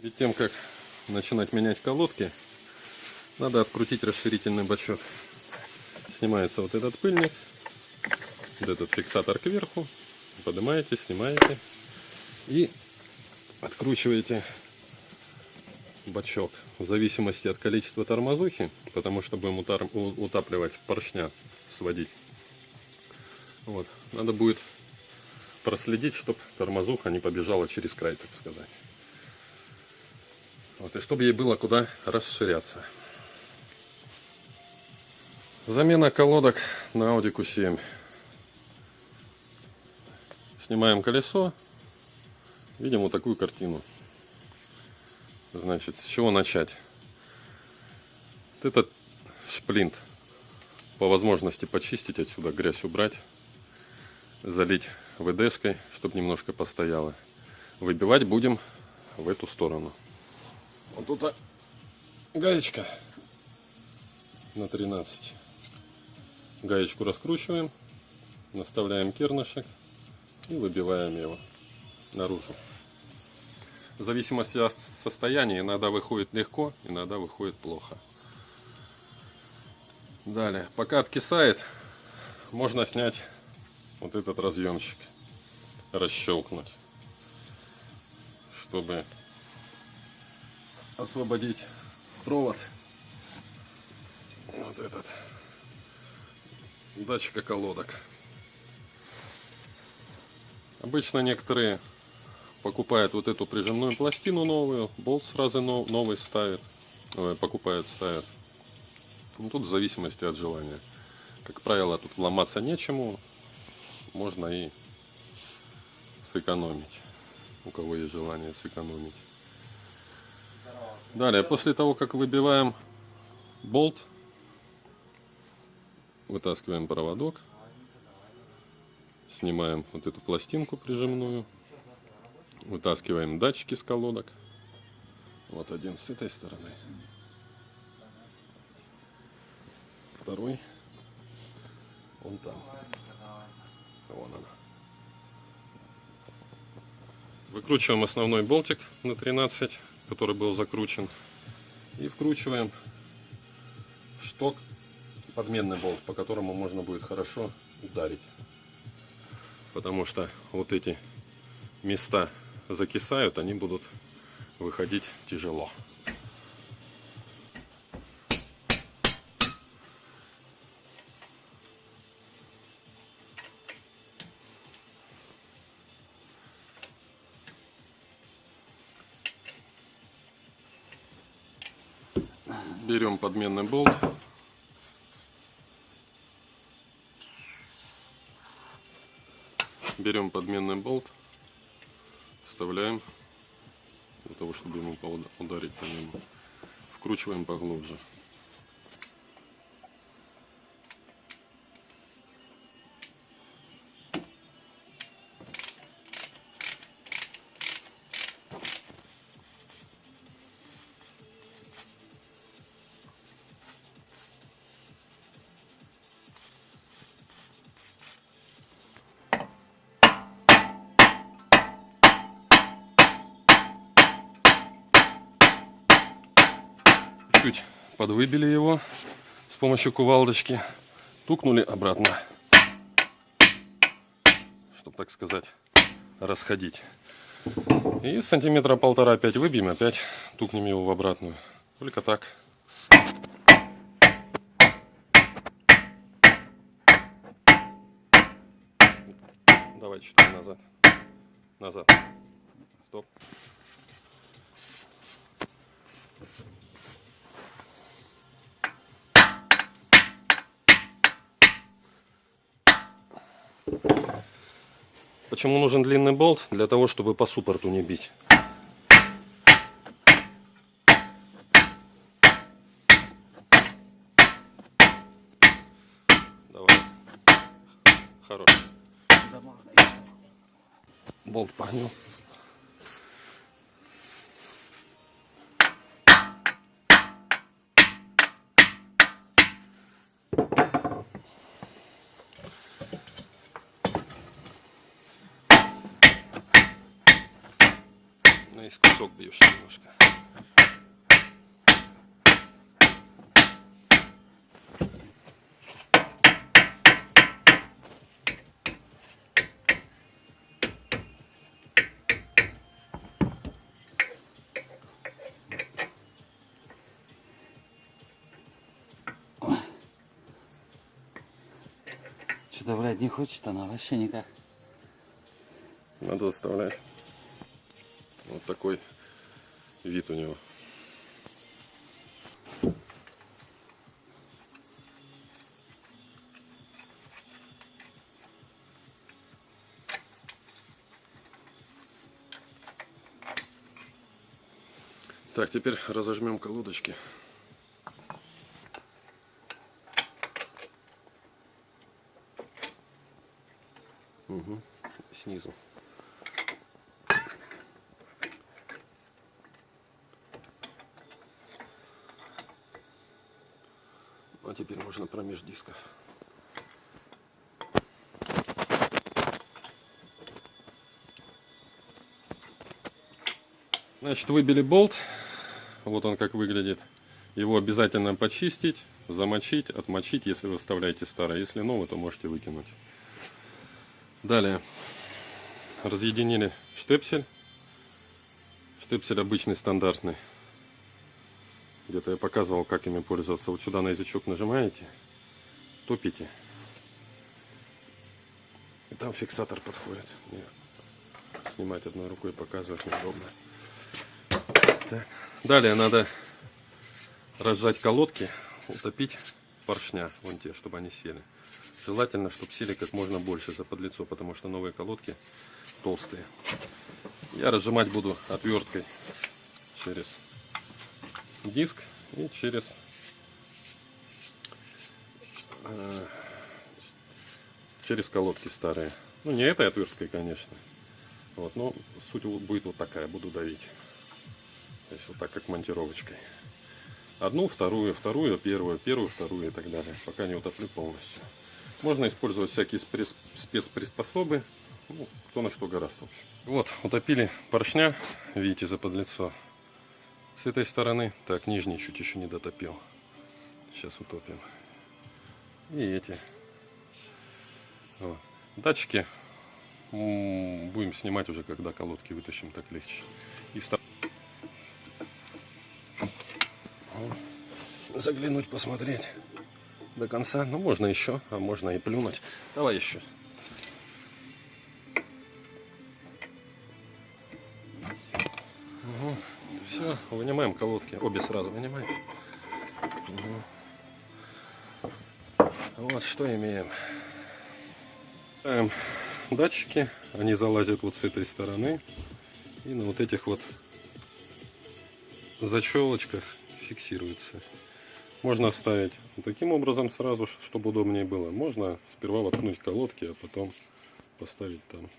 Перед тем, как начинать менять колодки, надо открутить расширительный бачок. Снимается вот этот пыльник, вот этот фиксатор кверху, поднимаете, снимаете и откручиваете бачок в зависимости от количества тормозухи, потому что будем утапливать поршня, сводить. Вот. Надо будет проследить, чтобы тормозуха не побежала через край, так сказать. Вот, и чтобы ей было куда расширяться. Замена колодок на Audi Q7. Снимаем колесо. Видим вот такую картину. Значит, с чего начать? Вот этот шплинт по возможности почистить отсюда, грязь убрать, залить ВДшкой, чтобы немножко постояло. Выбивать будем в эту сторону. Вот тут а, гаечка на 13. Гаечку раскручиваем, наставляем кернышек и выбиваем его наружу. В зависимости от состояния иногда выходит легко, иногда выходит плохо. Далее, пока откисает, можно снять вот этот разъемчик, расщелкнуть, чтобы освободить провод. Вот этот датчика колодок. Обычно некоторые покупают вот эту прижимную пластину новую, болт сразу новый ставит, покупают, ставят. Ну, тут в зависимости от желания. Как правило, тут ломаться нечему, можно и сэкономить, у кого есть желание сэкономить. Далее, после того, как выбиваем болт, вытаскиваем проводок, снимаем вот эту пластинку прижимную, вытаскиваем датчики с колодок. Вот один с этой стороны, второй, он там, вон он. Выкручиваем основной болтик на 13 который был закручен. И вкручиваем шток подменный болт, по которому можно будет хорошо ударить. Потому что вот эти места закисают, они будут выходить тяжело. Берем подменный болт. Берем подменный болт, вставляем для того, чтобы ему ударить по нему. Вкручиваем поглубже. Чуть подвыбили его с помощью кувалдочки, тукнули обратно, чтобы, так сказать, расходить. И сантиметра полтора опять выбьем, опять тукнем его в обратную. Только так. Давай чуть назад. Назад. Стоп. Почему нужен длинный болт? Для того, чтобы по суппорту не бить. Давай. Хорош. Болт погнул. Наискосок бьешь немножко. Что-то, блядь, не хочет она вообще никак. Надо заставлять. Вот такой вид у него. Так, теперь разожмем колодочки. Угу. Снизу. А теперь можно промеж дисков. Значит, выбили болт. Вот он как выглядит. Его обязательно почистить, замочить, отмочить, если вы вставляете старое. Если новый, то можете выкинуть. Далее. Разъединили штепсель. Штепсель обычный, стандартный. Где-то я показывал, как ими пользоваться. Вот сюда на язычок нажимаете, топите. И там фиксатор подходит. Мне снимать одной рукой показывать неудобно. Так. Далее надо разжать колодки, утопить поршня, вон те, чтобы они сели. Желательно, чтобы сели как можно больше за подлицо, потому что новые колодки толстые. Я разжимать буду отверткой через диск и через э, через колодки старые. Ну не этой отверткой, конечно. Вот, но суть будет вот такая, буду давить. То есть вот так, как монтировочкой. Одну, вторую, вторую, первую, первую, вторую и так далее. Пока не утоплю полностью. Можно использовать всякие спец спецприспособы. Ну, кто на что гораздо, в общем. Вот, утопили поршня, видите, за подлицо. С этой стороны, так, нижний чуть еще не дотопил. Сейчас утопим. И эти. Вот. Датчики будем снимать уже, когда колодки вытащим, так легче. И встав... Заглянуть, посмотреть до конца. Ну, можно еще, а можно и плюнуть. Давай еще. Все, вынимаем колодки. Обе сразу вынимаем. Вот что имеем. Ставим датчики. Они залазят вот с этой стороны. И на вот этих вот защелочках фиксируется. Можно вставить таким образом сразу, чтобы удобнее было. Можно сперва воткнуть колодки, а потом поставить там